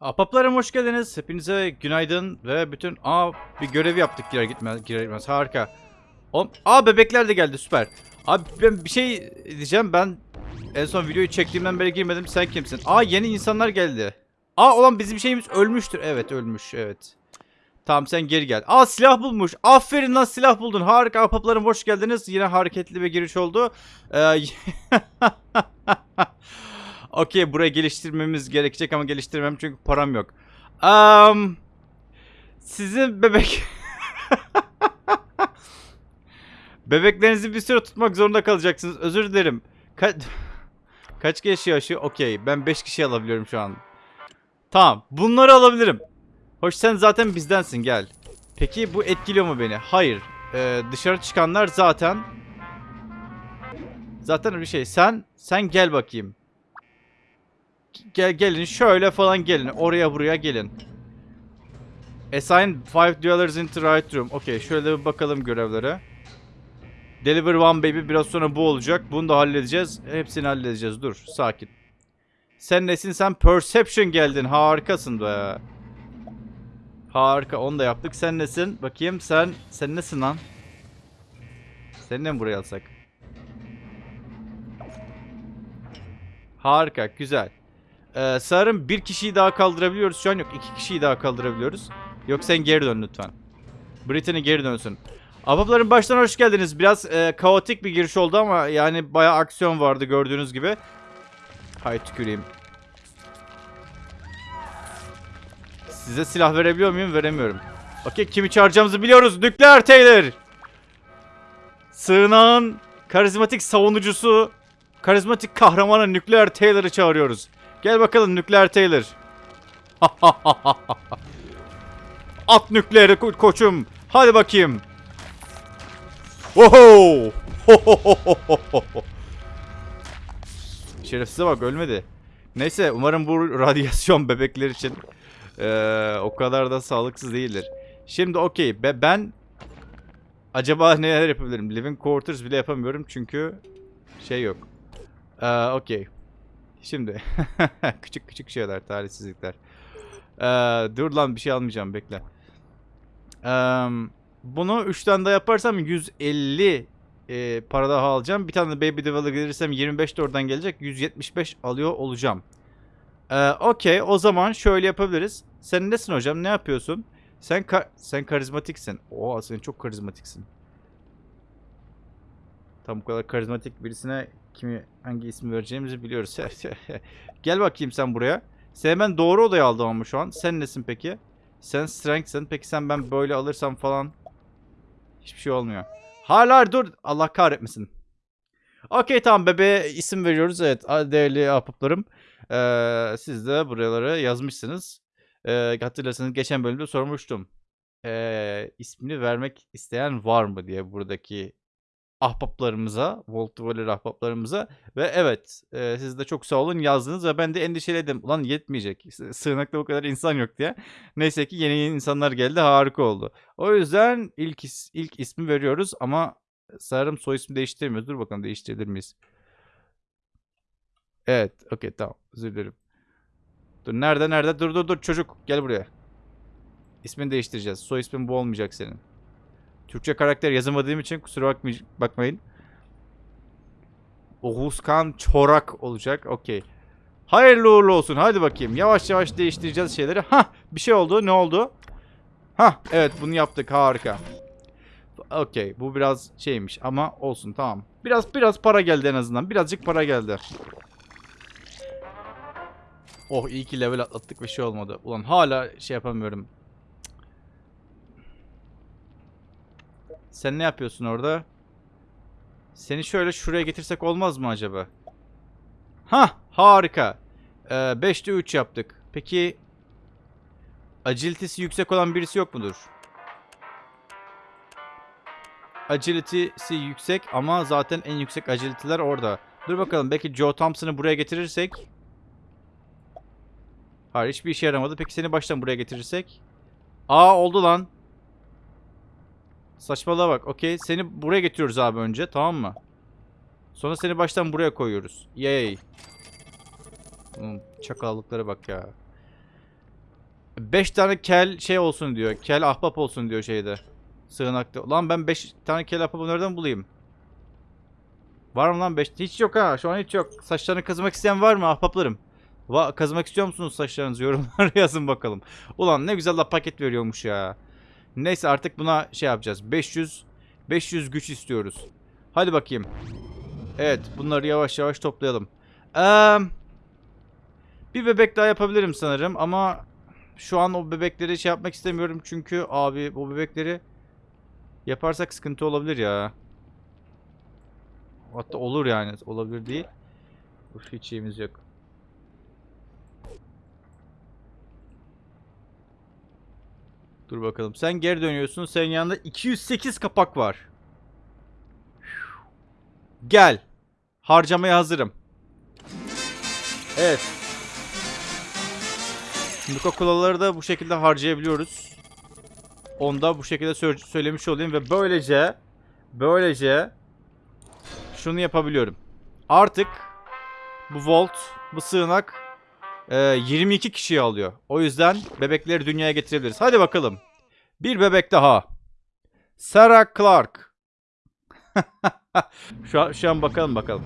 Apaplarım hoş geldiniz. Hepinize günaydın ve bütün... Aa bir görev yaptık girer gitmez girer gitmez. Harika. Oğlum, aa bebekler de geldi süper. Abi ben bir şey diyeceğim ben en son videoyu çektiğimden beri girmedim. Sen kimsin? Aa yeni insanlar geldi. Aa olan bizim şeyimiz ölmüştür. Evet ölmüş evet. Tamam sen geri gel. Aa silah bulmuş. Aferin lan silah buldun. Harika apaplarım hoş geldiniz. Yine hareketli bir giriş oldu. Ee, Okey burayı geliştirmemiz gerekecek ama geliştirmem çünkü param yok. Um, sizin bebek... Bebeklerinizi bir süre tutmak zorunda kalacaksınız. Özür dilerim. Ka Kaç kişi yaşıyor? Okey. Ben 5 kişi alabiliyorum şu an. Tamam. Bunları alabilirim. Hoş sen zaten bizdensin gel. Peki bu etkiliyor mu beni? Hayır. Ee, dışarı çıkanlar zaten... Zaten bir şey. Sen sen gel bakayım. Gel gelin şöyle falan gelin. Oraya buraya gelin. Assign five dwellers into right room. Okey şöyle bir bakalım görevlere. Deliver one baby biraz sonra bu olacak. Bunu da halledeceğiz. Hepsini halledeceğiz. Dur sakin. Sen nesin sen? Perception geldin. Harikasın be. Harika onu da yaptık. Sen nesin? Bakayım sen sen nesin lan? Seni de mi buraya alsak? Harika güzel. Ee, sanırım bir kişiyi daha kaldırabiliyoruz. Şu an yok. iki kişiyi daha kaldırabiliyoruz. Yok sen geri dön lütfen. Brittany geri dönsün. Abapların baştan hoş geldiniz. Biraz e, kaotik bir giriş oldu ama yani bayağı aksiyon vardı gördüğünüz gibi. Hay tüküreyim. Size silah verebiliyor muyum? Veremiyorum. Okey kimi çağıracağımızı biliyoruz. Nükleer Taylor. Sığınağın karizmatik savunucusu, karizmatik kahramanı Nükleer Taylor'ı çağırıyoruz. Gel bakalım Nükleer Taylor. At nükleeri ko- koçum. Hadi bakayım. Oho! Şerefsize bak ölmedi. Neyse umarım bu radyasyon bebekler için eee, o kadar da sağlıksız değildir. Şimdi okey be ben acaba neler yapabilirim? Living quarters bile yapamıyorum çünkü şey yok. Eee okey. Şimdi küçük küçük şeyler, talihsizlikler. Eee, dur lan bir şey almayacağım bekle. Eee, bunu 3 tane daha yaparsam 150 e, para daha alacağım. Bir tane de Baby Devil'a gelirsem 25 de oradan gelecek. 175 alıyor olacağım. Eee Okey o zaman şöyle yapabiliriz. Sen nesin hocam? Ne yapıyorsun? Sen ka- sen karizmatiksin. Oo sen çok karizmatiksin. Tam bu kadar karizmatik birisine kimi hangi ismi vereceğimizi biliyoruz. Gel bakayım sen buraya. Seni ben doğru odaya aldım ama şu an. Sen nesin peki? Sen strength'sin. Peki sen ben böyle alırsam falan hiçbir şey olmuyor. Hala dur. Allah kahretmesin. Okey tamam bebeğe isim veriyoruz. Evet değerli ahbaplarım. Ee, siz de buraları yazmışsınız. Ee, hatırlarsanız geçen bölümde sormuştum. Ee, ismini vermek isteyen var mı diye buradaki ahbaplarımıza, Volt Valer ahbaplarımıza ve evet e, siz de çok sağ olun yazdınız ve ben de endişeliydim. Ulan yetmeyecek. Sığınakta bu kadar insan yok diye. Neyse ki yeni yeni insanlar geldi harika oldu. O yüzden ilk is- ilk ismi veriyoruz ama sanırım soy ismi değiştirmiyoruz. Dur bakalım değiştirebilir miyiz? Evet okey tamam özür dilerim. Dur nerede nerede dur dur dur çocuk gel buraya. İsmini değiştireceğiz. Soy ismin bu olmayacak senin. Türkçe karakter yazamadığım için kusura bakmay- bakmayın. Oğuzkan Çorak olacak. Okey. Hayırlı uğurlu olsun. Hadi bakayım. Yavaş yavaş değiştireceğiz şeyleri. Ha, bir şey oldu. Ne oldu? Ha, evet bunu yaptık. Harika. Okey. Bu biraz şeymiş ama olsun tamam. Biraz biraz para geldi en azından. Birazcık para geldi. Oh iyi ki level atlattık ve şey olmadı. Ulan hala şey yapamıyorum. Sen ne yapıyorsun orada? Seni şöyle şuraya getirsek olmaz mı acaba? Ha, harika. 5'te 3 yaptık. Peki agility'si yüksek olan birisi yok mudur? Agility'si yüksek ama zaten en yüksek agility'ler orada. Dur bakalım belki Joe Thompson'ı buraya getirirsek. Hayır hiçbir işe yaramadı. Peki seni baştan buraya getirirsek. Aa oldu lan. Saçmalığa bak. Okey. Seni buraya getiriyoruz abi önce. Tamam mı? Sonra seni baştan buraya koyuyoruz. Yay. Çakallıklara bak ya. 5 tane kel şey olsun diyor. Kel ahbap olsun diyor şeyde. Sığınakta. Lan ben 5 tane kel ahbabı nereden bulayım? Var mı lan 5? Hiç yok ha. Şu an hiç yok. Saçlarını kazımak isteyen var mı ahbaplarım? Va kazımak istiyor musunuz saçlarınızı? Yorumlara yazın bakalım. Ulan ne güzel la paket veriyormuş ya. Neyse artık buna şey yapacağız. 500 500 güç istiyoruz. Hadi bakayım. Evet bunları yavaş yavaş toplayalım. Eee bir bebek daha yapabilirim sanırım ama şu an o bebekleri şey yapmak istemiyorum çünkü abi bu bebekleri yaparsak sıkıntı olabilir ya. Hatta olur yani olabilir değil. Uf hiç yok. Dur bakalım. Sen geri dönüyorsun. Senin yanında 208 kapak var. Gel. Harcamaya hazırım. Evet. Coca-Cola'ları da bu şekilde harcayabiliyoruz. Onu da bu şekilde sö- söylemiş olayım ve böylece böylece şunu yapabiliyorum. Artık bu vault, bu sığınak 22 kişiyi alıyor. O yüzden bebekleri dünyaya getirebiliriz. Hadi bakalım. Bir bebek daha. Sarah Clark. şu, an, şu an bakalım bakalım.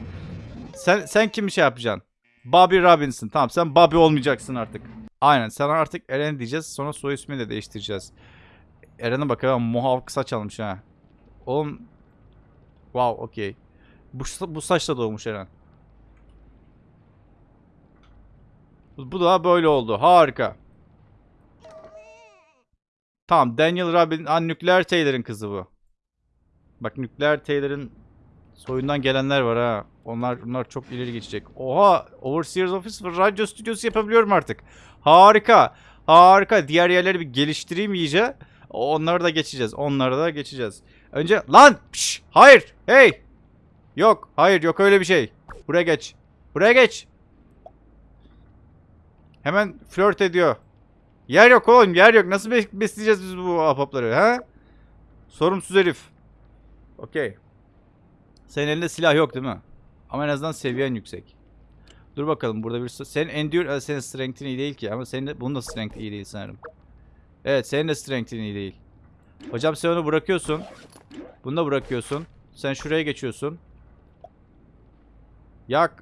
Sen sen kimi şey yapacaksın? Bobby Robinson. Tamam sen Bobby olmayacaksın artık. Aynen sana artık Eren diyeceğiz. Sonra soy ismini de değiştireceğiz. Eren'e bak ya muhavk saç almış ha. Oğlum. Wow okey. Bu, bu saçla doğmuş Eren. Bu da böyle oldu. Harika. Tamam Daniel Robin, an Nükleer Taylor'ın kızı bu. Bak Nükleer Taylor'ın soyundan gelenler var ha. Onlar bunlar çok ileri geçecek. Oha, Overseer's Office ve radyo stüdyosu yapabiliyorum artık. Harika. Harika. Diğer yerleri bir geliştireyim iyice. Onları da geçeceğiz. Onları da geçeceğiz. Önce lan, pş, hayır. Hey. Yok, hayır yok öyle bir şey. Buraya geç. Buraya geç. Hemen flört ediyor. Yer yok oğlum yer yok. Nasıl bes- besleyeceğiz biz bu ahbapları ha? Sorumsuz herif. Okey. Senin elinde silah yok değil mi? Ama en azından seviyen yüksek. Dur bakalım burada bir... Senin endure... e, Senin strength'in iyi değil ki ama senin de... Bunun da strength iyi değil sanırım. Evet senin de strength'in iyi değil. Hocam sen onu bırakıyorsun. Bunu da bırakıyorsun. Sen şuraya geçiyorsun. Yak.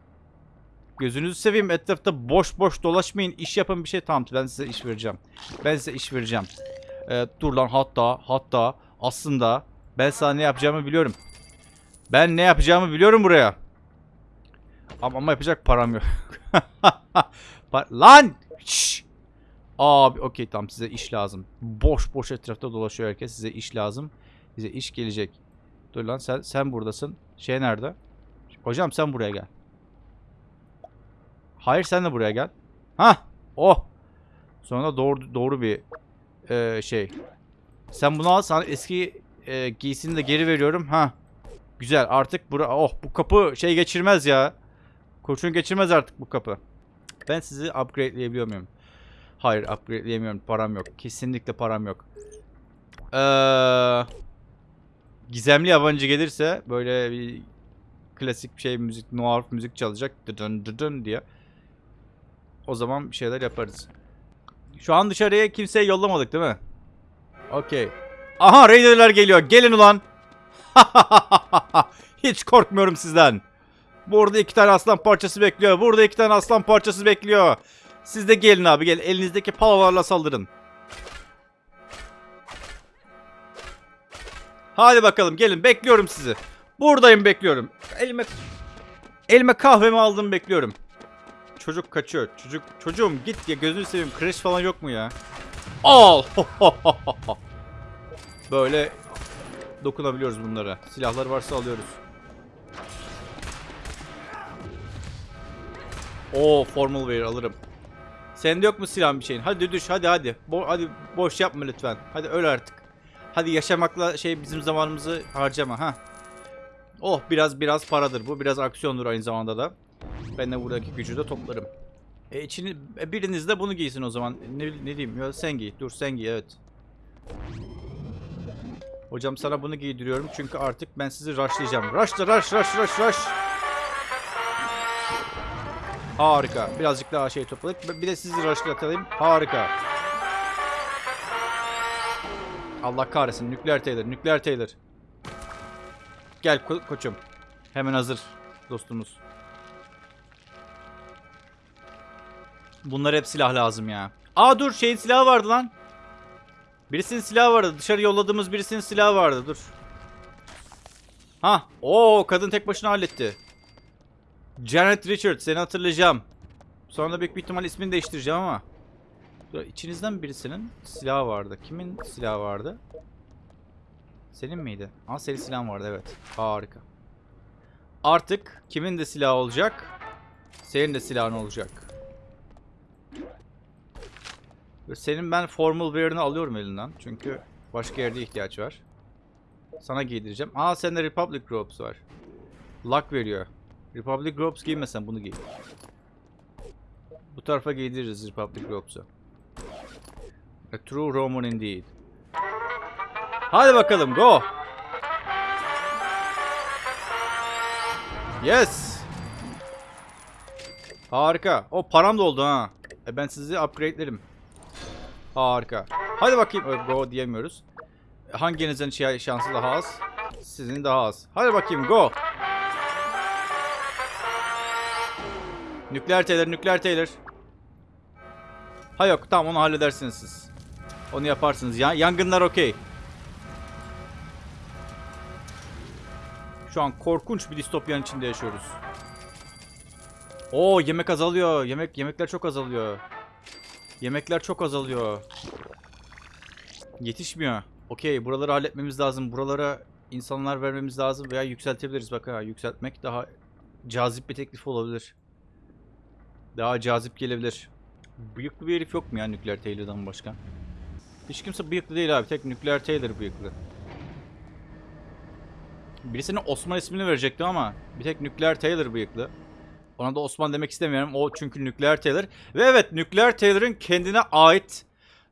Gözünüzü seveyim etrafta boş boş dolaşmayın. İş yapın bir şey. Tamam ben size iş vereceğim. Ben size iş vereceğim. Ee, dur lan hatta hatta aslında ben sana ne yapacağımı biliyorum. Ben ne yapacağımı biliyorum buraya. Ama, ama yapacak param yok. Lan! Şşş! Abi okey tamam size iş lazım. Boş boş etrafta dolaşıyor herkes. Size iş lazım. Size iş gelecek. Dur lan sen sen buradasın. Şey nerede? Hocam sen buraya gel. Hayır sen de buraya gel. Ha, Oh. Sonra doğru doğru bir e, şey. Sen bunu al sana eski e, giysini de geri veriyorum. Ha. Güzel artık bura oh bu kapı şey geçirmez ya. Kurşun geçirmez artık bu kapı. Ben sizi upgrade'leyebiliyor muyum? Hayır upgrade'leyemiyorum. Param yok. Kesinlikle param yok. Ee, gizemli yabancı gelirse böyle bir klasik şey müzik, noir müzik çalacak. Dıdın dıdın diye. O zaman bir şeyler yaparız. Şu an dışarıya kimseyi yollamadık değil mi? Okey. Aha Raider'lar geliyor. Gelin ulan. Hiç korkmuyorum sizden. Burada iki tane aslan parçası bekliyor. Burada iki tane aslan parçası bekliyor. Siz de gelin abi gel. Elinizdeki palalarla saldırın. Hadi bakalım gelin bekliyorum sizi. Buradayım bekliyorum. Elime elime kahvemi aldım bekliyorum. Çocuk kaçıyor. Çocuk çocuğum git ya gözünü seveyim. Crash falan yok mu ya? Al. Böyle dokunabiliyoruz bunlara. Silahlar varsa alıyoruz. Oo formal wear alırım. Sende yok mu silah bir şeyin? Hadi düş hadi hadi. Bo hadi boş yapma lütfen. Hadi öl artık. Hadi yaşamakla şey bizim zamanımızı harcama ha. Oh biraz biraz paradır bu. Biraz aksiyondur aynı zamanda da. Ben de buradaki gücü de toplarım. E içini e, biriniz de bunu giysin o zaman. Ne, ne diyeyim? Ya sen giy. Dur sen giy evet. Hocam sana bunu giydiriyorum çünkü artık ben sizi rushlayacağım. Rushla rush rush rush rush. Harika. Birazcık daha şey topladık. Bir de sizi rushlatalım. Harika. Allah kahretsin. Nükleer Taylor. Nükleer Taylor. Gel ko- koçum. Hemen hazır dostumuz. Bunlar hep silah lazım ya. Aa dur şeyin silahı vardı lan. Birisinin silahı vardı. Dışarı yolladığımız birisinin silahı vardı. Dur. Ha, o kadın tek başına halletti. Janet Richards seni hatırlayacağım. Sonra büyük bir ihtimal ismini değiştireceğim ama. Dur, İçinizden birisinin silahı vardı. Kimin silahı vardı? Senin miydi? Aa senin silahın vardı evet. Harika. Artık kimin de silahı olacak? Senin de silahın olacak. Dur, Senin ben formal wear'ını alıyorum elinden. Çünkü başka yerde ihtiyaç var. Sana giydireceğim. Aa sende Republic Groups var. Luck veriyor. Republic Groups giymesen bunu giy. Bu tarafa giydiririz Republic Gropes'u. A true Roman indeed. Hadi bakalım go. Yes. Harika. O param da oldu ha. E ben sizi upgrade'lerim. Harika. Hadi bakayım. Go diyemiyoruz. Hanginizin şi- şansı daha az? Sizin daha az. Hadi bakayım go. Nükleer Taylor, nükleer Taylor. Ha yok tamam onu halledersiniz siz. Onu yaparsınız. Ya, yangınlar okey. Şu an korkunç bir distopyanın içinde yaşıyoruz. Oo yemek azalıyor. Yemek yemekler çok azalıyor. Yemekler çok azalıyor. Yetişmiyor. Okey buraları halletmemiz lazım. Buralara insanlar vermemiz lazım veya yükseltebiliriz. Bak ha yükseltmek daha cazip bir teklif olabilir. Daha cazip gelebilir. Bıyıklı bir herif yok mu ya Nükleer Taylor'dan başka? Hiç kimse bıyıklı değil abi. Tek Nükleer Taylor bıyıklı. Birisine Osman ismini verecektim ama bir tek Nükleer Taylor bıyıklı. Ona da Osman demek istemiyorum. O çünkü Nükleer Taylor. Ve evet Nükleer Taylor'ın kendine ait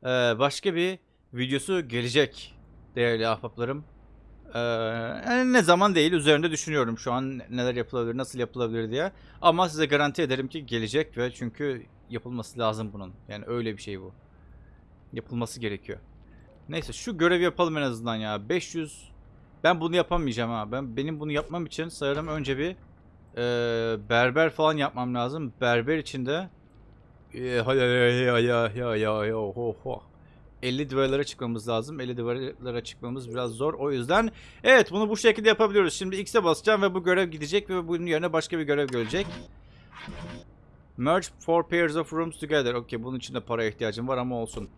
e, başka bir videosu gelecek değerli ahbaplarım. E, yani ne zaman değil üzerinde düşünüyorum şu an neler yapılabilir, nasıl yapılabilir diye. Ama size garanti ederim ki gelecek ve çünkü yapılması lazım bunun. Yani öyle bir şey bu. Yapılması gerekiyor. Neyse şu görevi yapalım en azından ya. 500 ben bunu yapamayacağım ha. Ben benim bunu yapmam için sanırım önce bir e, berber falan yapmam lazım. Berber için de e, ya ya ya ya ya ya ho ho. 50 duvarlara çıkmamız lazım. 50 duvarlara çıkmamız biraz zor. O yüzden evet bunu bu şekilde yapabiliyoruz. Şimdi X'e basacağım ve bu görev gidecek ve bunun yerine başka bir görev gelecek. Merge four pairs of rooms together. Okey bunun için de para ihtiyacım var ama olsun.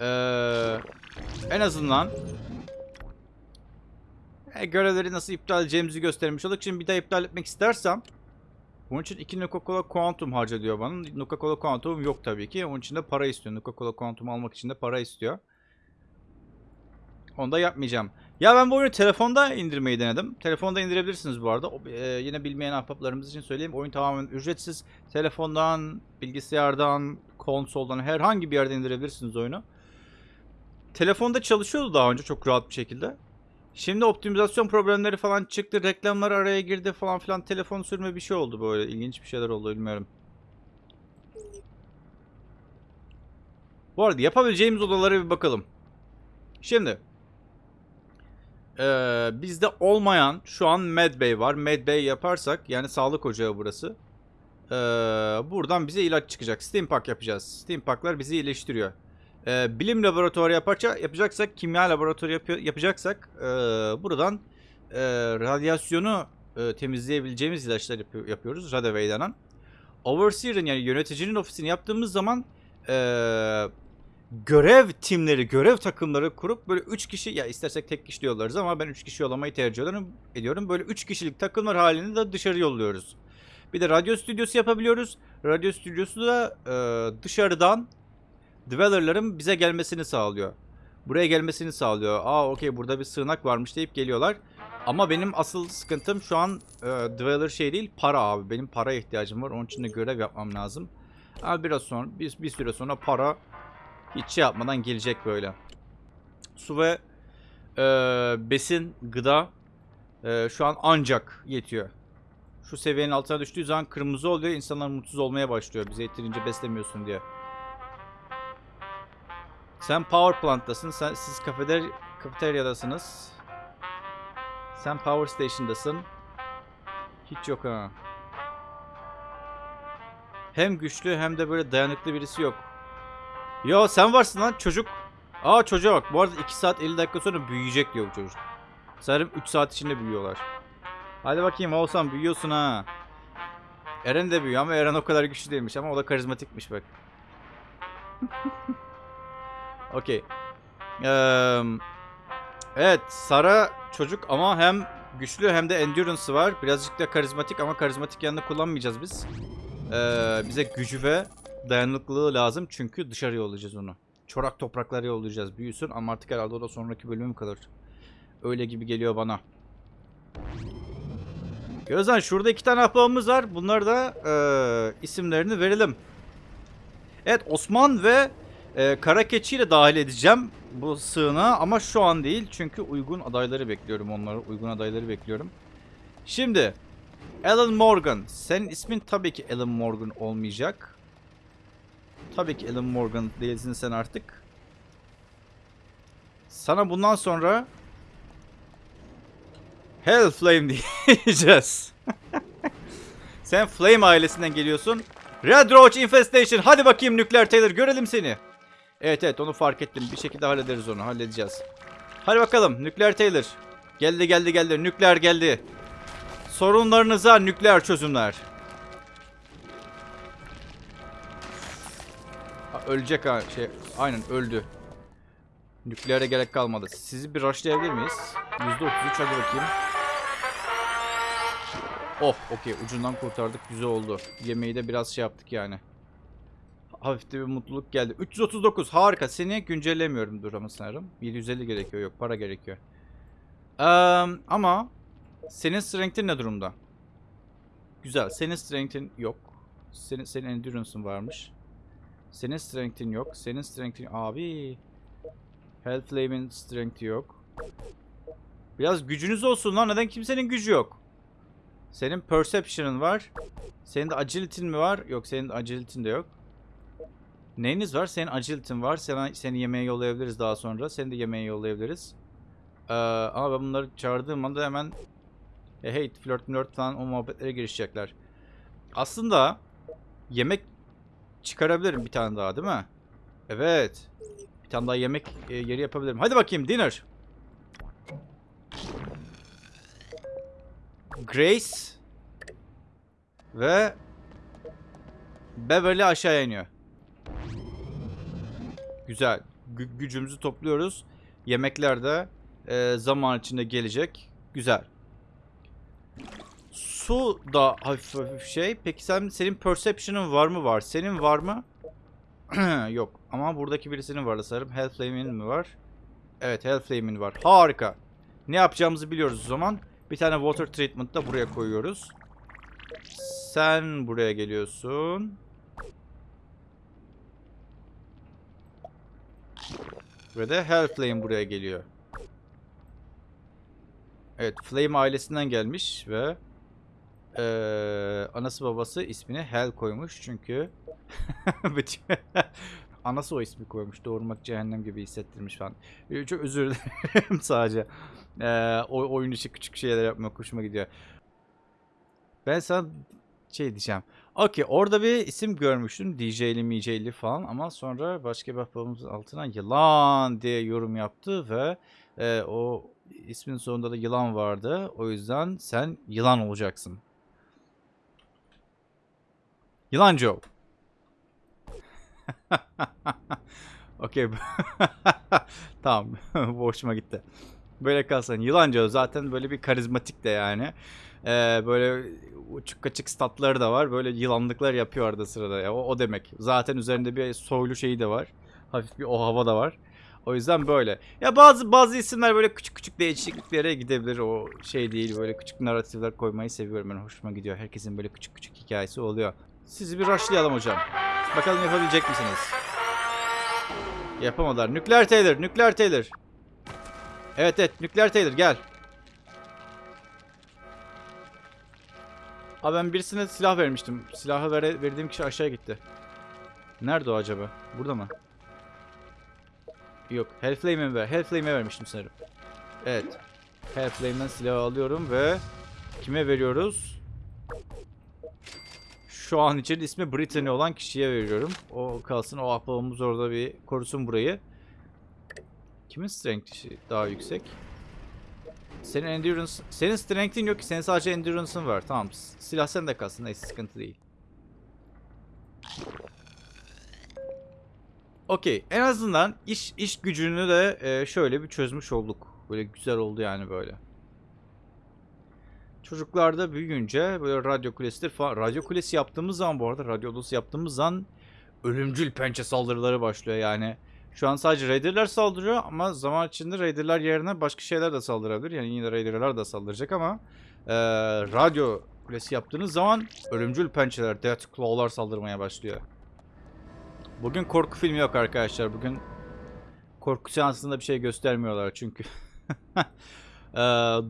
Ee, en azından e, görevleri nasıl iptal edeceğimizi göstermiş olduk. Şimdi bir daha iptal etmek istersem bunun için 2 Nuka-Cola Quantum harca diyor bana. Nuka-Cola Quantum yok tabii ki. Onun için de para istiyor. Nuka-Cola Quantum almak için de para istiyor. Onu da yapmayacağım. Ya ben bu oyunu telefonda indirmeyi denedim. Telefonda indirebilirsiniz bu arada. O, e, yine bilmeyen ahbaplarımız için söyleyeyim. Oyun tamamen ücretsiz. Telefondan, bilgisayardan, konsoldan herhangi bir yerden indirebilirsiniz oyunu. Telefonda çalışıyordu daha önce çok rahat bir şekilde. Şimdi optimizasyon problemleri falan çıktı. Reklamlar araya girdi falan filan. Telefon sürme bir şey oldu böyle. İlginç bir şeyler oldu bilmiyorum. Bu arada yapabileceğimiz odalara bir bakalım. Şimdi. Ee, bizde olmayan şu an Medbay var. Medbay yaparsak yani sağlık ocağı burası. Ee, buradan bize ilaç çıkacak. Steam Pack yapacağız. Steam Pack'lar bizi iyileştiriyor. Ee, bilim laboratuvarı yaparca, yapacaksak, kimya laboratuvarı yapıyor, yapacaksak ee, buradan ee, radyasyonu ee, temizleyebileceğimiz ilaçlar yapıyor, yapıyoruz. Radaway denen. Overseer'ın yani yöneticinin ofisini yaptığımız zaman ee, görev timleri, görev takımları kurup böyle 3 kişi ya istersek tek kişi yollarız ama ben 3 kişi yollamayı tercih ediyorum. ediyorum. Böyle 3 kişilik takımlar halinde de dışarı yolluyoruz. Bir de radyo stüdyosu yapabiliyoruz. Radyo stüdyosu da ee, dışarıdan Dweller'ların bize gelmesini sağlıyor. Buraya gelmesini sağlıyor. Aa okey burada bir sığınak varmış deyip geliyorlar. Ama benim asıl sıkıntım şu an e, Dweller şey değil para abi. Benim para ihtiyacım var. Onun için de görev yapmam lazım. Ama biraz sonra bir, bir süre sonra para hiç şey yapmadan gelecek böyle. Su ve e, besin, gıda e, şu an ancak yetiyor. Şu seviyenin altına düştüğü zaman kırmızı oluyor. İnsanlar mutsuz olmaya başlıyor. Bize yeterince beslemiyorsun diye. Sen power plant'tasın. Sen, siz kafeder kafeteryadasınız. Sen power station'dasın. Hiç yok ha. Hem güçlü hem de böyle dayanıklı birisi yok. Yo sen varsın lan çocuk. Aa çocuğa bak. Bu arada 2 saat 50 dakika sonra büyüyecek diyor bu çocuk. Sanırım 3 saat içinde büyüyorlar. Hadi bakayım Oğuzhan büyüyorsun ha. Eren de büyüyor ama Eren o kadar güçlü değilmiş ama o da karizmatikmiş bak. Okey. Eee, evet Sara çocuk ama hem güçlü hem de endurance'ı var. Birazcık da karizmatik ama karizmatik yanında kullanmayacağız biz. Eee, bize gücü ve dayanıklılığı lazım çünkü dışarı yollayacağız onu. Çorak topraklara yollayacağız büyüsün ama artık herhalde o da sonraki bölüme mi kalır? Öyle gibi geliyor bana. Gözden şurada iki tane ahbabımız var. Bunlar da eee, isimlerini verelim. Evet Osman ve e, Kara Keçi'yi de dahil edeceğim bu sığınağa ama şu an değil. Çünkü uygun adayları bekliyorum onları. Uygun adayları bekliyorum. Şimdi Alan Morgan. Senin ismin tabii ki Alan Morgan olmayacak. Tabii ki Alan Morgan değilsin sen artık. Sana bundan sonra Hell Flame diyeceğiz. sen Flame ailesinden geliyorsun. Red Roach Infestation. Hadi bakayım Nükleer Taylor görelim seni. Evet evet onu fark ettim. Bir şekilde hallederiz onu. Halledeceğiz. Hadi bakalım Nükleer Taylor. Geldi geldi geldi. Nükleer geldi. Sorunlarınıza nükleer çözümler. Ha, ölecek ha şey. Aynen öldü. Nükleere gerek kalmadı. Sizi bir rushlayabilir miyiz? %33 hadi bakayım. Oh okey ucundan kurtardık güzel oldu. Yemeği de biraz şey yaptık yani. Hafif de bir mutluluk geldi. 339 harika seni güncellemiyorum dur ama sanırım. 750 gerekiyor yok para gerekiyor. Eee, ama senin strength'in ne durumda? Güzel senin strength'in yok. Senin, senin endurance'ın varmış. Senin strength'in yok. Senin strength'in abi. Health Flame'in strength'i yok. Biraz gücünüz olsun lan neden kimsenin gücü yok? Senin perception'ın var. Senin de agility'in mi var? Yok senin de agility'in de yok. Neyiniz var? Senin agility'in var. Seni, seni yemeğe yollayabiliriz daha sonra. Seni de yemeğe yollayabiliriz. Ee, ama ben bunları çağırdığım anda hemen e, hey flört flört falan o muhabbetlere girişecekler. Aslında yemek çıkarabilirim bir tane daha değil mi? Evet. Bir tane daha yemek e, yeri yapabilirim. Hadi bakayım dinner. Grace ve Beverly aşağı iniyor. Güzel. Gü- gücümüzü topluyoruz. Yemekler de e, zaman içinde gelecek. Güzel. Su da hafif hafif şey. Peki sen senin perception'ın var mı var? Senin var mı? Yok. Ama buradaki birisinin var sanırım. Hellflame'in mi var? Evet Hellflame'in var. Harika. Ne yapacağımızı biliyoruz o zaman. Bir tane water treatment da buraya koyuyoruz. Sen buraya geliyorsun. Ve de Hellflame buraya geliyor. Evet, Flame ailesinden gelmiş ve eee, anası babası ismini Hell koymuş çünkü anası o ismi koymuş. Doğurmak cehennem gibi hissettirmiş falan. Ee, Çok özür dilerim sadece. Eee o oyun içi küçük şeyler yapmak hoşuma gidiyor. Ben sana şey diyeceğim. Okey orada bir isim görmüştüm. DJ'li MJ'li falan ama sonra başka bir babamızın altına yılan diye yorum yaptı ve e, o ismin sonunda da yılan vardı. O yüzden sen yılan olacaksın. Yılan Joe. Okey. tamam. Bu hoşuma gitti. Böyle kalsın. Yılan Joe zaten böyle bir karizmatik de yani. Ee, böyle uçuk kaçık statları da var. Böyle yılanlıklar yapıyor arada sırada. Ya, o, o demek. Zaten üzerinde bir soylu şeyi de var. Hafif bir o hava da var. O yüzden böyle. Ya bazı bazı isimler böyle küçük küçük değişikliklere gidebilir. O şey değil. Böyle küçük narratifler koymayı seviyorum. Ben hoşuma gidiyor. Herkesin böyle küçük küçük hikayesi oluyor. Sizi bir rushlayalım hocam. Bakalım yapabilecek misiniz? Yapamadılar. Nükleer Taylor, Nükleer Taylor. Evet evet, Nükleer Taylor gel. Abi ben birisine silah vermiştim. Silahı vere- verdiğim kişi aşağıya gitti. Nerede o acaba? Burada mı? Yok. Hellflame'e ver. Hellflame'e vermiştim sanırım. Evet. Hellflame'den silahı alıyorum ve kime veriyoruz? Şu an için ismi Brittany olan kişiye veriyorum. O kalsın. O ahbabımız orada bir korusun burayı. Kimin strength'i daha yüksek? Senin endurance... Senin strength'in yok ki. Senin sadece endurance'ın var. Tamam. Silah sende kalsın. Neyse sıkıntı değil. Okey. En azından iş iş gücünü de e, şöyle bir çözmüş olduk. Böyle güzel oldu yani böyle. Çocuklar da büyüyünce böyle radyo kulesidir falan. Radyo kulesi yaptığımız zaman bu arada radyo odası yaptığımız zaman ölümcül pençe saldırıları başlıyor yani. Şu an sadece Raider'lar saldırıyor ama zaman içinde Raider'lar yerine başka şeyler de saldırabilir. Yani yine Raider'lar da saldıracak ama e, radyo kulesi yaptığınız zaman ölümcül pençeler, Death saldırmaya başlıyor. Bugün korku filmi yok arkadaşlar. Bugün korku seansında bir şey göstermiyorlar çünkü. Ee,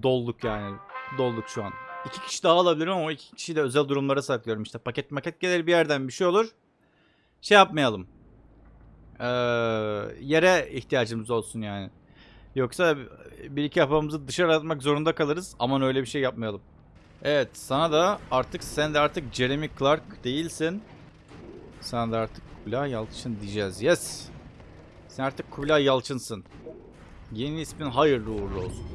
dolduk yani. Dolduk şu an. İki kişi daha alabilirim ama iki kişiyi de özel durumlara saklıyorum. İşte paket maket gelir bir yerden bir şey olur. Şey yapmayalım. Ee, yere ihtiyacımız olsun yani. Yoksa bir iki yapımızı dışarı atmak zorunda kalırız. Aman öyle bir şey yapmayalım. Evet sana da artık sen de artık Jeremy Clark değilsin. Sana da artık Kubilay Yalçın diyeceğiz. Yes. Sen artık Kubilay Yalçın'sın. Yeni ismin hayırlı uğurlu olsun.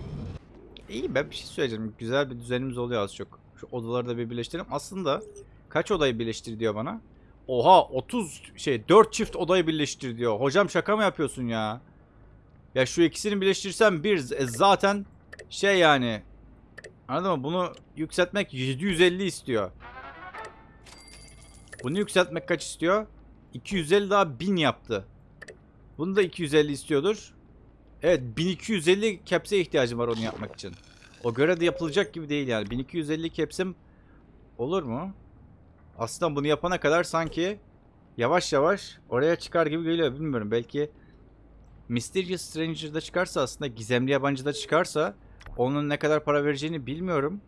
İyi ben bir şey söyleyeceğim. Güzel bir düzenimiz oluyor az çok. Şu odaları da bir birleştirelim. Aslında kaç odayı birleştir diyor bana. Oha 30 şey 4 çift odayı birleştir diyor. Hocam şaka mı yapıyorsun ya? Ya şu ikisini birleştirsem bir z- zaten şey yani Anladın mı? Bunu yükseltmek 750 istiyor. Bunu yükseltmek kaç istiyor? 250 daha 1000 yaptı. Bunu da 250 istiyordur. Evet 1250 caps'e ihtiyacım var onu yapmak için. O göre de yapılacak gibi değil yani. 1250 caps'im olur mu? Aslında bunu yapana kadar sanki yavaş yavaş oraya çıkar gibi geliyor. Bilmiyorum belki Mysterious Stranger'da çıkarsa aslında gizemli yabancıda çıkarsa onun ne kadar para vereceğini bilmiyorum.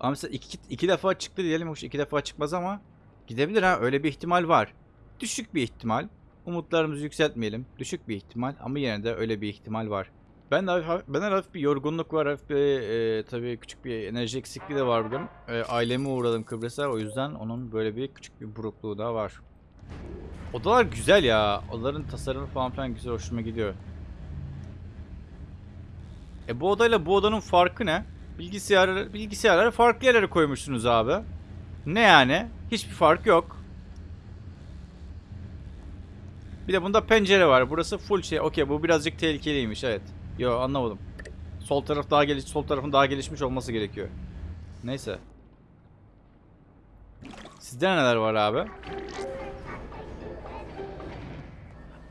Ama mesela iki, iki defa çıktı diyelim. Hoş iki defa çıkmaz ama gidebilir ha. Öyle bir ihtimal var. Düşük bir ihtimal. Umutlarımızı yükseltmeyelim. Düşük bir ihtimal ama yine de öyle bir ihtimal var. Ben de ben de hafif bir yorgunluk var. Hafif bir e, tabii küçük bir enerji eksikliği de var bugün. E, aileme uğradım Kıbrıs'a. O yüzden onun böyle bir küçük bir burukluğu da var. Odalar güzel ya. Odaların tasarımı falan filan güzel hoşuma gidiyor. E bu odayla bu odanın farkı ne? Bilgisayar, bilgisayarları farklı yerlere koymuşsunuz abi. Ne yani? Hiçbir fark yok. Bir de bunda pencere var. Burası full şey. Okey bu birazcık tehlikeliymiş evet. Yo anlamadım. Sol taraf daha geliş sol tarafın daha gelişmiş olması gerekiyor. Neyse. Sizde neler var abi?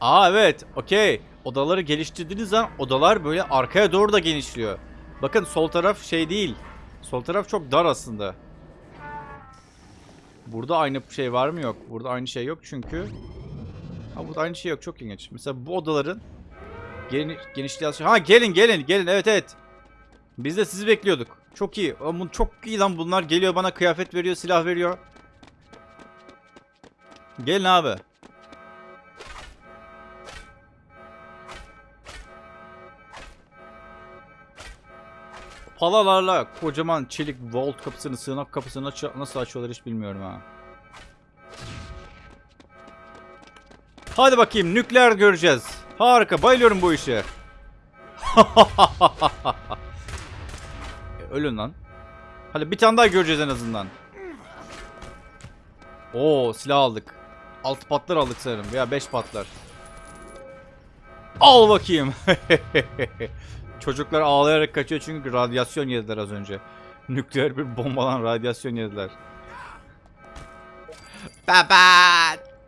Aa evet. Okey. Odaları geliştirdiğiniz zaman odalar böyle arkaya doğru da genişliyor. Bakın sol taraf şey değil. Sol taraf çok dar aslında. Burada aynı şey var mı yok? Burada aynı şey yok çünkü. Ha burada aynı şey yok. Çok ilginç. Mesela bu odaların geniş, genişliği Ha gelin gelin gelin. Evet evet. Biz de sizi bekliyorduk. Çok iyi. Ama çok iyi lan bunlar geliyor bana kıyafet veriyor, silah veriyor. Gelin abi. Palalarla kocaman çelik vault kapısını, sığınak kapısını nasıl açıyorlar hiç bilmiyorum ha. Hadi bakayım nükleer göreceğiz. Harika bayılıyorum bu işe. E, Ölün lan. Hadi bir tane daha göreceğiz en azından. Oo silah aldık. 6 patlar aldık sanırım veya 5 patlar. Al bakayım. Çocuklar ağlayarak kaçıyor çünkü radyasyon yediler az önce. Nükleer bir bombadan radyasyon yediler. Baba!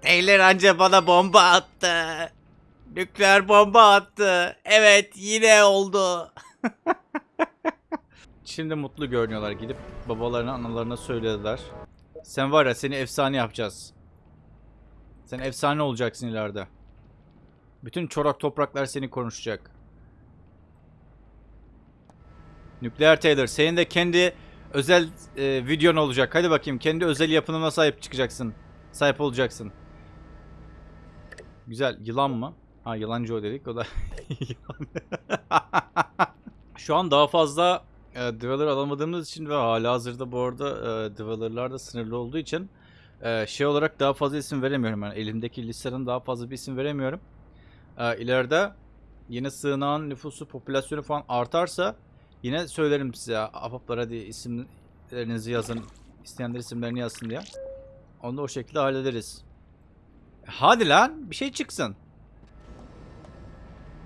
Taylor anca bana bomba attı. Nükleer bomba attı. Evet yine oldu. Şimdi mutlu görünüyorlar. Gidip babalarına analarına söylediler. Sen var ya seni efsane yapacağız. Sen efsane olacaksın ileride. Bütün çorak topraklar seni konuşacak. Nükleer Taylor senin de kendi özel e, videon olacak. Hadi bakayım kendi özel yapınına sahip çıkacaksın. Sahip olacaksın. Güzel. Yılan mı? Ha yalancı o dedik o da Şu an daha fazla e, Dweller alamadığımız için ve hala hazırda bu arada e, Dweller'lar da sınırlı olduğu için e, şey olarak daha fazla isim veremiyorum. Yani elimdeki listeden daha fazla bir isim veremiyorum. E, ileride yine sığınağın nüfusu, popülasyonu falan artarsa yine söylerim size. Ahbaplar hadi isimlerinizi yazın. İsteyenler isimlerini yazsın diye. Onu da o şekilde hallederiz. Hadi lan bir şey çıksın.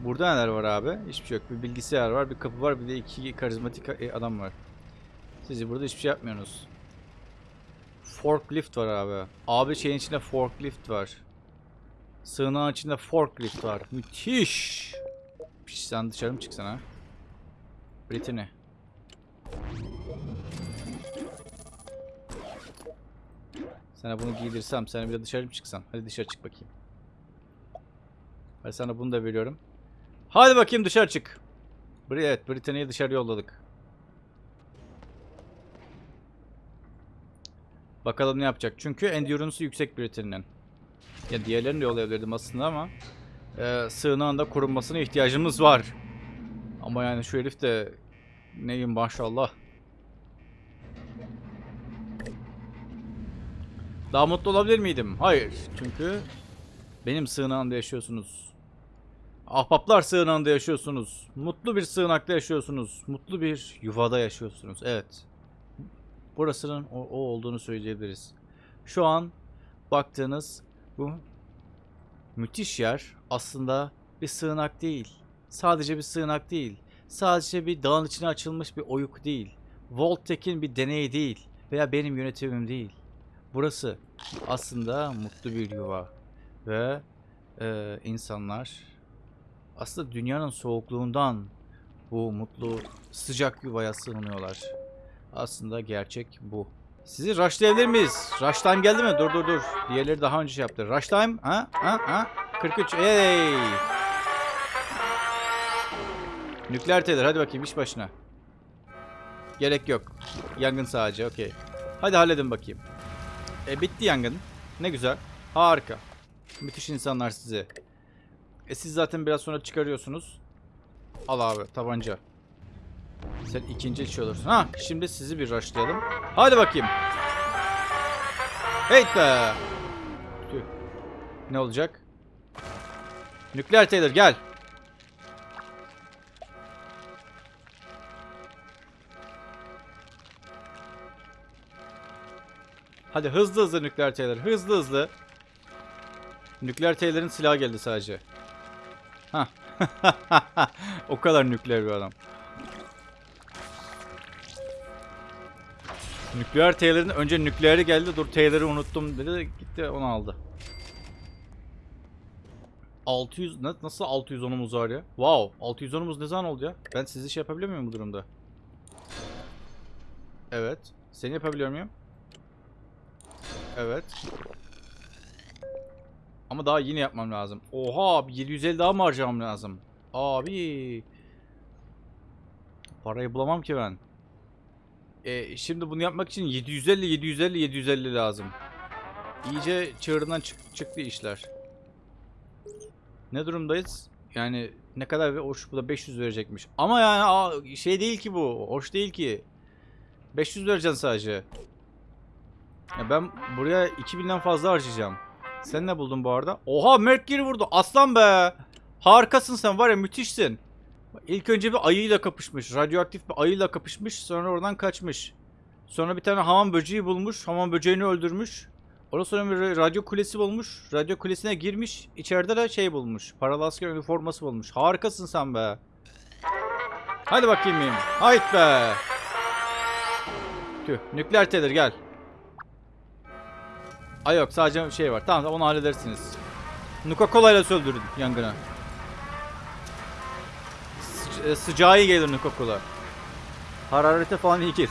Burada neler var abi? Hiçbir şey yok. Bir bilgisayar var, bir kapı var, bir de iki karizmatik e, adam var. Siz burada hiçbir şey yapmıyorsunuz. Forklift var abi. Abi şeyin içinde forklift var. Sığınağın içinde forklift var. Müthiş. Piş, sen dışarı mı çıksana? Brittany. Sana bunu giydirsem, sen bir de dışarı mı çıksan? Hadi dışarı çık bakayım. Hadi sana bunu da veriyorum. Hadi bakayım dışarı çık. Evet, Britanya'yı dışarı yolladık. Bakalım ne yapacak. Çünkü endurance'ı yüksek Britanya'nın. Ya diğerlerini de yollayabilirdim aslında ama e, sığınağın da korunmasına ihtiyacımız var. Ama yani şu herif de neyim maşallah. Daha mutlu olabilir miydim? Hayır. Çünkü benim sığınağımda yaşıyorsunuz. Ahbaplar sığınağında yaşıyorsunuz. Mutlu bir sığınakta yaşıyorsunuz. Mutlu bir yuvada yaşıyorsunuz. Evet. Burasının o, o olduğunu söyleyebiliriz. Şu an baktığınız bu müthiş yer aslında bir sığınak değil. Sadece bir sığınak değil. Sadece bir dağın içine açılmış bir oyuk değil. Voltek'in bir deneyi değil. Veya benim yönetimim değil. Burası aslında mutlu bir yuva. Ve e, insanlar aslında dünyanın soğukluğundan bu mutlu sıcak yuvaya sığınıyorlar. Aslında gerçek bu. Sizi rushlayabilir miyiz? Rush time geldi mi? Dur dur dur. Diğerleri daha önce şey yaptı. Rush time? Ha? Ha? Ha? 43. Hey! Nükleer teler. Hadi bakayım iş başına. Gerek yok. Yangın sadece. Okey. Hadi halledin bakayım. E bitti yangın. Ne güzel. Harika. Müthiş insanlar size. E siz zaten biraz sonra çıkarıyorsunuz. Al abi tabanca. Sen ikinci içi olursun. Ha şimdi sizi bir rushlayalım. Hadi bakayım. Hey be. Tüh. Ne olacak? Nükleer Taylor gel. Hadi hızlı hızlı nükleer Taylor. Hızlı hızlı. Nükleer Taylor'ın silahı geldi sadece. O kadar nükleer bir adam. Nükleer Taylor'ın önce nükleeri geldi. Dur Taylor'ı unuttum dedi. Gitti onu aldı. 600 ne- nasıl 610'umuz var ya? Wow, 610'umuz ne zaman oldu ya? Ben sizi şey yapabiliyor muyum bu durumda? Evet. Seni yapabiliyor muyum? Evet. Ama daha yine yapmam lazım. Oha abi 750 daha mı harcamam lazım? Abi. Parayı bulamam ki ben. E, şimdi bunu yapmak için 750 750 750 lazım. İyice çığırından çık- çıktı işler. Ne durumdayız? Yani ne kadar hoş bu da 500 verecekmiş. Ama yani aa, şey değil ki bu. Hoş değil ki. 500 vereceksin sadece. Ya ben buraya 2000'den fazla harcayacağım. Sen ne buldun bu arada? Oha Mercury vurdu. Aslan be. Harikasın sen var ya müthişsin. İlk önce bir ayıyla kapışmış. Radyoaktif bir ayıyla kapışmış. Sonra oradan kaçmış. Sonra bir tane hamam böceği bulmuş. Hamam böceğini öldürmüş. Ondan sonra bir radyo kulesi bulmuş. Radyo kulesine girmiş. İçeride de şey bulmuş. Paralı asker üniforması bulmuş. Harikasın sen be. Hadi bakayım benim. Hayt be. Tüh. Nükleer tedir gel. Ay yok sadece şey var. Tamam onu halledersiniz. Nuka Cola ile söndürün yangını. Sıca- e, sıcağı iyi gelir Nuka Cola. Hararete falan iyi gelir.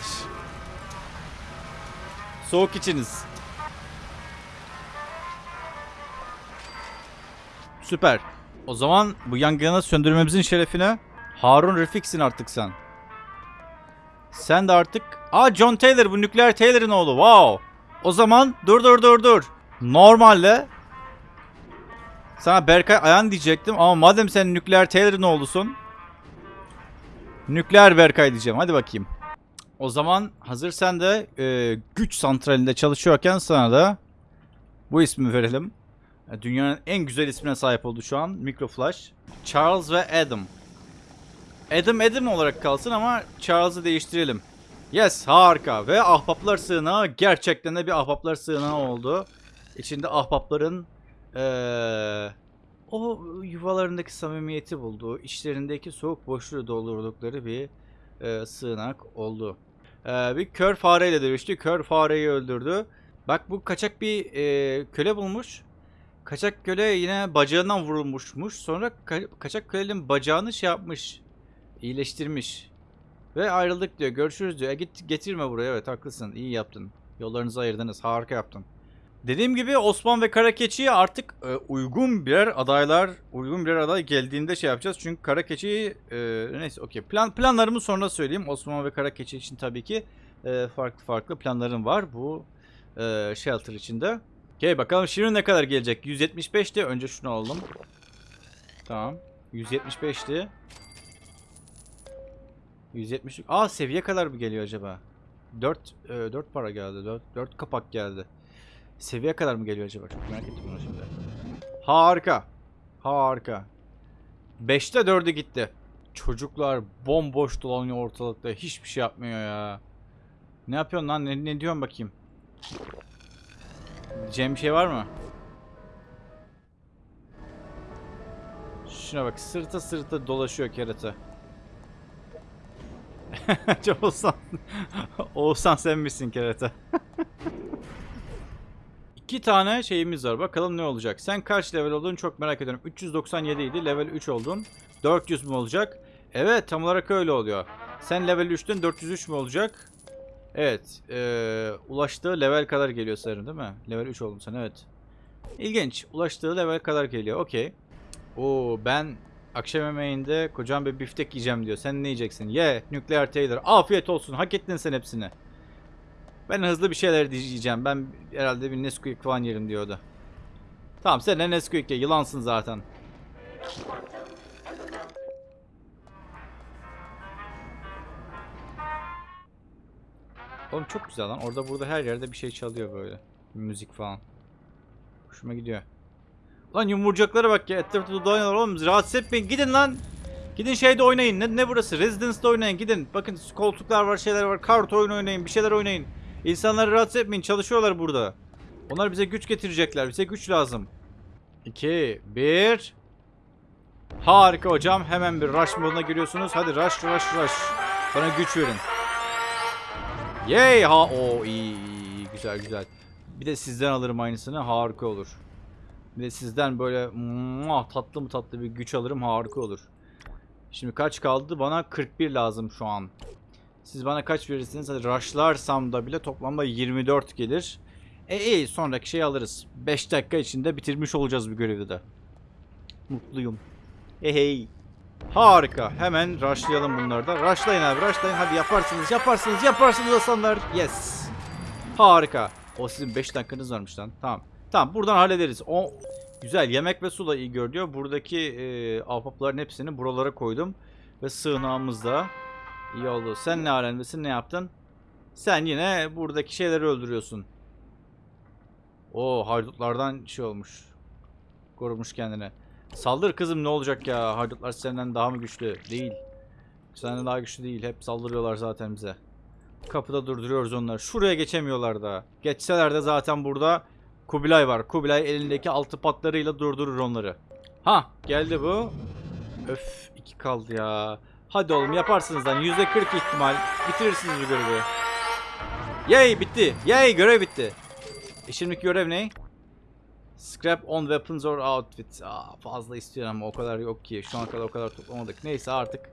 Soğuk içiniz. Süper. O zaman bu yangını söndürmemizin şerefine Harun Refik'sin artık sen. Sen de artık... Aa John Taylor bu nükleer Taylor'ın oğlu. Wow. O zaman dur dur dur dur. Normalde Sana Berkay Ayan diyecektim ama madem sen nükleer Taylor'ın oğlusun. Nükleer Berkay diyeceğim. Hadi bakayım. O zaman hazır sen de e, güç santralinde çalışıyorken sana da bu ismi verelim. E, Dünyanın en güzel ismine sahip oldu şu an. Microflash. Charles ve Adam. Adam Adam olarak kalsın ama Charles'ı değiştirelim. Yes harika ve ahbaplar sığınağı gerçekten de bir ahbaplar sığınağı oldu. İçinde ahbapların eee, o yuvalarındaki samimiyeti bulduğu, içlerindeki soğuk boşluğu doldurdukları bir eee, sığınak oldu. Eee, bir kör fareyle dövüştü. Kör fareyi öldürdü. Bak bu kaçak bir eee, köle bulmuş. Kaçak köle yine bacağından vurulmuşmuş. Sonra ka- kaçak kölenin bacağını şey yapmış. iyileştirmiş. Ve ayrıldık diyor. Görüşürüz diyor. E git getirme buraya. Evet haklısın. İyi yaptın. Yollarınızı ayırdınız. Harika yaptın. Dediğim gibi Osman ve Karakeçi'ye artık e, uygun birer adaylar, uygun birer aday geldiğinde şey yapacağız. Çünkü Karakeçi'yi e, neyse okey. Plan, planlarımı sonra söyleyeyim. Osman ve Karakeçi için tabii ki e, farklı farklı planlarım var bu e, shelter içinde. Okey bakalım şimdi ne kadar gelecek? 175'ti. Önce şunu alalım. Tamam. 175'ti. 170. Aa seviye kadar mı geliyor acaba? 4 4 para geldi. 4 4 kapak geldi. Seviye kadar mı geliyor acaba? Çok merak ettim bunu şimdi. Harika. Harika. 5'te 4'ü gitti. Çocuklar bomboş dolanıyor ortalıkta. Hiçbir şey yapmıyor ya. Ne yapıyorsun lan? Ne, ne diyorsun bakayım? Diyeceğim bir şey var mı? Şuna bak sırta sırta dolaşıyor kerata. Oğuzhan. Oğuzhan sen misin kerata? İki tane şeyimiz var. Bakalım ne olacak. Sen kaç level oldun çok merak ediyorum. 397 idi. Level 3 oldun. 400 mü olacak? Evet tam olarak öyle oluyor. Sen level 3'tün 403 mü olacak? Evet. Ee, ulaştığı level kadar geliyor sanırım değil mi? Level 3 oldun sen evet. İlginç. Ulaştığı level kadar geliyor. Okey. Oo ben akşam yemeğinde kocam bir biftek yiyeceğim diyor. Sen ne yiyeceksin? Ye nükleer Taylor. Afiyet olsun. Hak ettin sen hepsini. Ben hızlı bir şeyler diyeceğim. Ben herhalde bir Nesquik falan yerim diyordu. Tamam sen de Nesquik ye. Yılansın zaten. Oğlum çok güzel lan. Orada burada her yerde bir şey çalıyor böyle. Müzik falan. Hoşuma gidiyor. Lan yumurcaklara bak ya. Etrafta dolanıyorlar oğlum. Rahatsız etmeyin. Gidin lan. Gidin şeyde oynayın. Ne, ne burası? Residence'da oynayın. Gidin. Bakın koltuklar var, şeyler var. Kart oyunu oynayın. Bir şeyler oynayın. İnsanları rahatsız etmeyin. Çalışıyorlar burada. Onlar bize güç getirecekler. Bize güç lazım. 2, 1. Harika hocam. Hemen bir rush moduna giriyorsunuz. Hadi rush, rush, rush. Bana güç verin. Yay! Ha, o iyi, iyi, iyi. Güzel, güzel. Bir de sizden alırım aynısını. Harika olur. Bir de sizden böyle muah, tatlı mı tatlı bir güç alırım. Harika olur. Şimdi kaç kaldı? Bana 41 lazım şu an. Siz bana kaç verirsiniz? Hadi rushlarsam da bile toplamda 24 gelir. E iyi sonraki şeyi alırız. 5 dakika içinde bitirmiş olacağız bu görevi de. Mutluyum. Hey hey. Harika. Hemen rushlayalım bunları da. Rushlayın abi rushlayın. Hadi yaparsınız yaparsınız yaparsınız aslanlar. Yes. Harika. O sizin 5 dakikanız varmış lan. Tamam. Tamam buradan hallederiz. O güzel yemek ve su da iyi görünüyor. Buradaki e, ahbapların hepsini buralara koydum. Ve sığınağımız da iyi oldu. Sen ne alemdesin ne yaptın? Sen yine buradaki şeyleri öldürüyorsun. O haydutlardan şey olmuş. Korumuş kendini. Saldır kızım ne olacak ya? Haydutlar senden daha mı güçlü? Değil. Senden daha güçlü değil. Hep saldırıyorlar zaten bize. Kapıda durduruyoruz onları. Şuraya geçemiyorlar da. Geçseler de zaten burada Kubilay var. Kubilay elindeki altı patlarıyla durdurur onları. Ha geldi bu. Öf iki kaldı ya. Hadi oğlum yaparsınız lan. Yüzde kırk ihtimal. Bitirirsiniz bu görevi. Yay bitti. Yay görev bitti. E şimdiki görev ne? Scrap on weapons or outfits. Aa, fazla istiyorum ama o kadar yok ki. Şu ana kadar o kadar toplamadık. Neyse artık.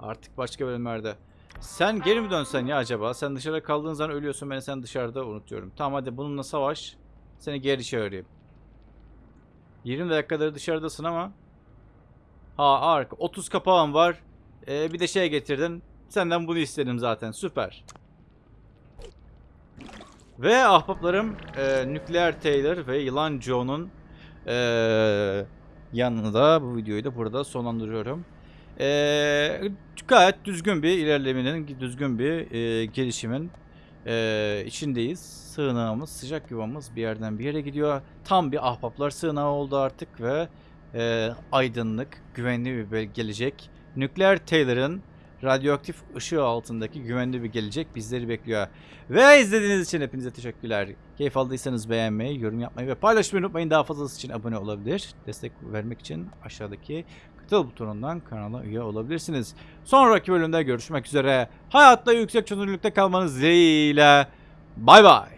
Artık başka bölümlerde. Sen geri mi dönsen ya acaba? Sen dışarıda kaldığın zaman ölüyorsun. Ben sen dışarıda unutuyorum. Tamam hadi bununla savaş. Seni geri çağırayım. 20 dakikadır dışarıdasın ama. Ha arka. 30 kapağım var. Ee, bir de şey getirdin. Senden bunu istedim zaten. Süper. Ve ahbaplarım e, Nükleer Taylor ve Yılan Joe'nun e, yanında bu videoyu da burada sonlandırıyorum. Ee, gayet düzgün bir ilerlemenin, düzgün bir e, gelişimin e, içindeyiz. Sığınağımız, sıcak yuvamız bir yerden bir yere gidiyor. Tam bir ahbaplar sığınağı oldu artık ve e, aydınlık, güvenli bir gelecek. Nükleer Taylor'ın radyoaktif ışığı altındaki güvenli bir gelecek bizleri bekliyor. Ve izlediğiniz için hepinize teşekkürler. Keyif aldıysanız beğenmeyi, yorum yapmayı ve paylaşmayı unutmayın. Daha fazlası için abone olabilir. Destek vermek için aşağıdaki katıl butonundan kanala üye olabilirsiniz. Sonraki bölümde görüşmek üzere. Hayatta yüksek çözünürlükte kalmanız dileğiyle. Bay bay.